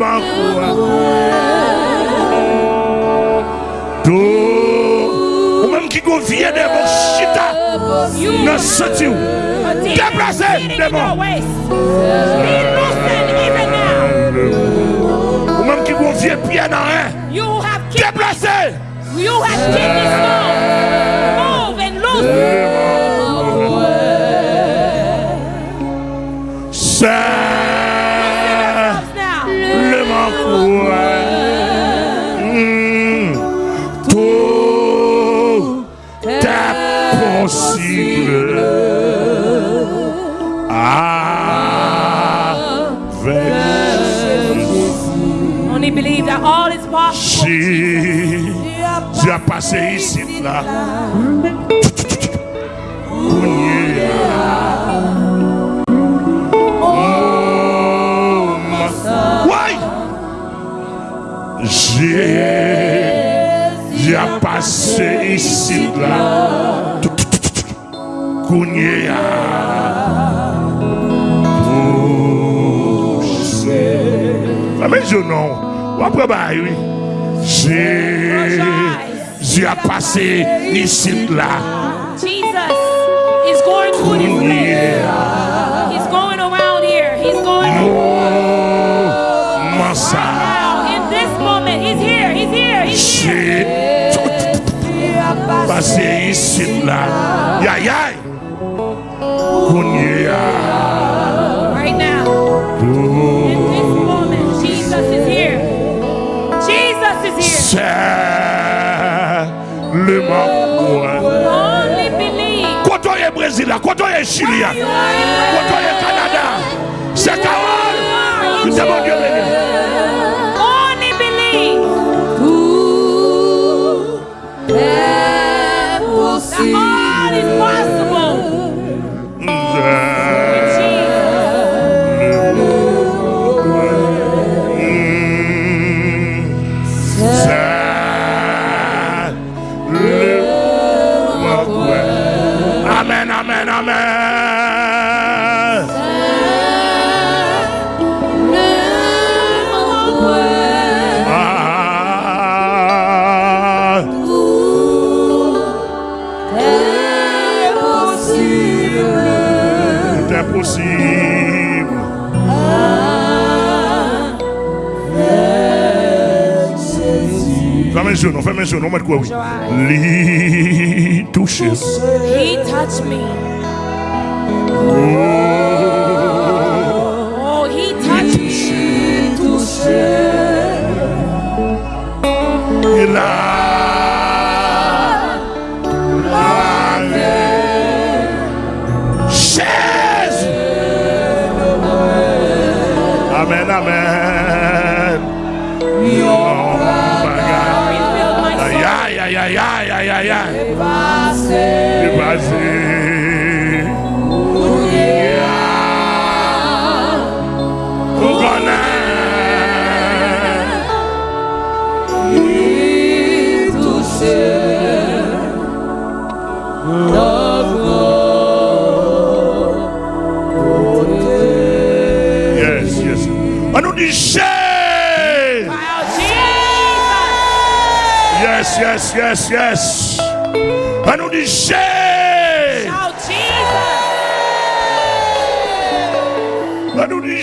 bakwa To Ou menm ki go vie de bo chita Nan soti ou Deplase de bo Ou menm ki go vie pie nan re Deplase You have killed this man est possible. Avec Only believe that all is possible. si tu as passé ici là. J'ai passé ici là. Amen, je non. Ou après, bah, oui. J'ai j'ai passé ici là. Jesus is going through this place. He's going around here. He's going ça? now. In this moment, he's here. He's here. He's here. Passé ici là. Ya ya. Right now. In this moment, Jesus is here. Jesus is here. C'est le manquou. Only believe. Côtoyer Brésil là, côtoyer Chili là, côtoyer Canada. C'est Carole. Nous avons Dieu béni. Fais mes genoux, mettre quoi, oui. He touched me. Amen, amen. Aïe, aïe, aïe, aïe, aïe, aïe. Dépassé. Vous connaissez. Yes, yes. On nous dit Jésus. Jesus. Yes, yes, yes, yes. On nous dit Jésus. Oh, Jesus. On nous dit